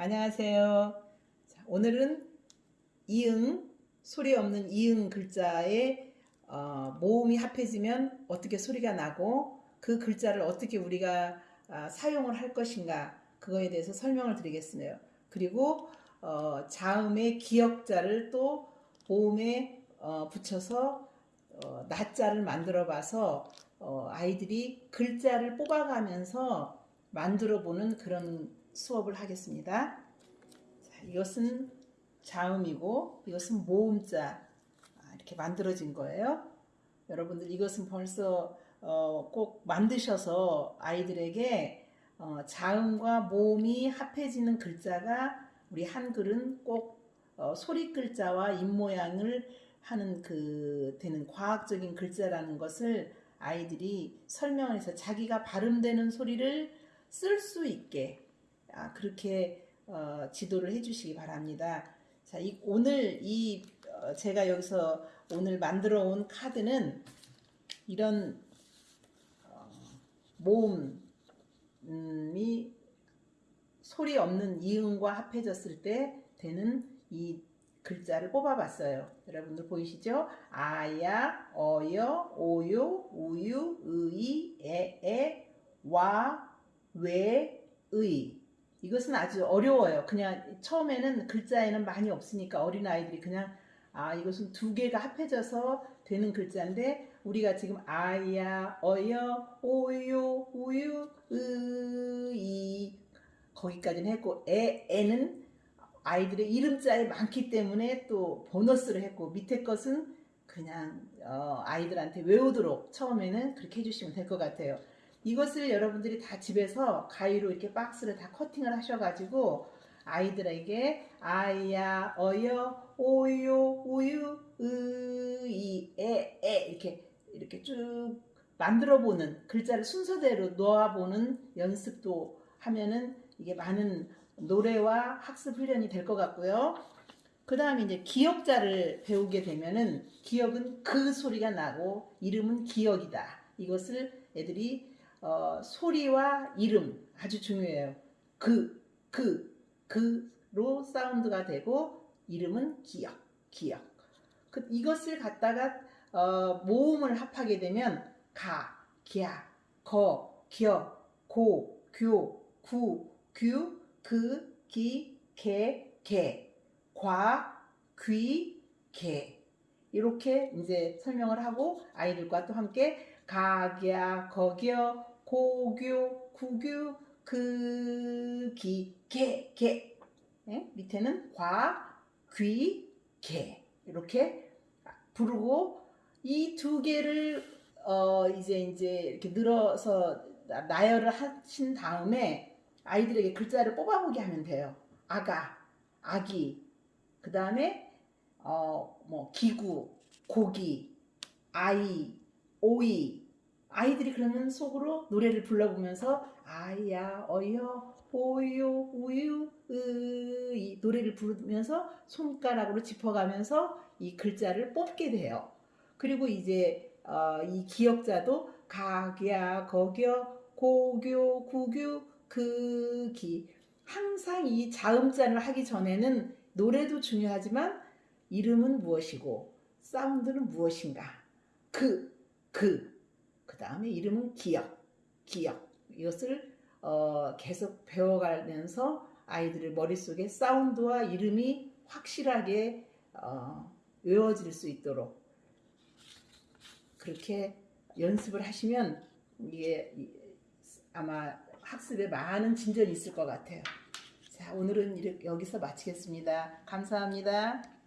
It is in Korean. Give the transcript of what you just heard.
안녕하세요. 자, 오늘은 이응, 소리 없는 이응 글자에 어, 모음이 합해지면 어떻게 소리가 나고 그 글자를 어떻게 우리가 아, 사용을 할 것인가 그거에 대해서 설명을 드리겠습니다. 그리고 어, 자음의 기역자를 또 모음에 어, 붙여서 어, 낮자를 만들어 봐서 어, 아이들이 글자를 뽑아가면서 만들어 보는 그런 수업을 하겠습니다. 자, 이것은 자음이고 이것은 모음자 아, 이렇게 만들어진 거예요. 여러분들 이것은 벌써 어, 꼭 만드셔서 아이들에게 어, 자음과 모음이 합해지는 글자가 우리 한글은 꼭 어, 소리 글자와 입 모양을 하는 그 되는 과학적인 글자라는 것을 아이들이 설명을 해서 자기가 발음되는 소리를 쓸 수 있게 아, 그렇게 어, 지도를 해주시기 바랍니다. 자, 이, 오늘 이 어, 제가 여기서 오늘 만들어 온 카드는 이런 어, 모음이 소리 없는 이음과 합해졌을 때 되는 이 글자를 뽑아봤어요. 여러분들 보이시죠? 아야, 어여, 오요, 우유, 의이, 에에, 와, 왜, 의. 이것은 아주 어려워요. 그냥 처음에는 글자에는 많이 없으니까 어린아이들이 그냥 아 이것은 두 개가 합해져서 되는 글자인데 우리가 지금 아야, 어여, 오요, 우유, 의이 거기까지는 했고 에, 에는 아이들의 이름자에 많기 때문에 또 보너스를 했고 밑에 것은 그냥 어, 아이들한테 외우도록 처음에는 그렇게 해주시면 될 것 같아요. 이것을 여러분들이 다 집에서 가위로 이렇게 박스를 다 커팅을 하셔가지고 아이들에게 아야, 어여, 오요, 우유, 으이, 에, 에 이렇게 이렇게 쭉 만들어 보는 글자를 순서대로 놓아 보는 연습도 하면은 이게 많은 노래와 학습 훈련이 될 것 같고요. 그 다음에 이제 기억자를 배우게 되면은 기억은 그 소리가 나고 이름은 기억이다. 이것을 애들이 어, 소리와 이름 아주 중요해요. 그, 그, 그로 사운드가 되고 이름은 기억, 기억. 그, 이것을 갖다가 어, 모음을 합하게 되면 가, 기야, 거, 겨, 고, 교, 구, 규, 그, 기, 개, 개, 과, 귀, 개. 이렇게 이제 설명을 하고 아이들과 또 함께 가야, 거겨, 고교, 구교, 그, 기, 개, 개. 네? 밑에는 과, 귀, 개. 이렇게 부르고 이 두 개를 어 이제 이제 이렇게 늘어서 나열을 하신 다음에 아이들에게 글자를 뽑아보게 하면 돼요. 아가, 아기, 그 다음에 어, 뭐 기구, 고기, 아이, 오이. 아이들이 그러면 속으로 노래를 불러보면서 아야, 어여, 오요, 우유, 으이 노래를 부르면서 손가락으로 짚어가면서 이 글자를 뽑게 돼요. 그리고 이제 어, 이 기억자도 가야, 거겨, 고교, 구교, 그기. 항상 이 자음자를 하기 전에는 노래도 중요하지만 이름은 무엇이고 사운드는 무엇인가? 그, 그, 그 다음에 이름은 기억, 기억 이것을 어, 계속 배워가면서 아이들의 머릿속에 사운드와 이름이 확실하게 어, 외워질 수 있도록 그렇게 연습을 하시면 이게 아마 학습에 많은 진전이 있을 것 같아요. 자, 오늘은 이렇게 여기서 마치겠습니다. 감사합니다.